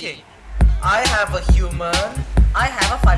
Okay, I have a human, I have a.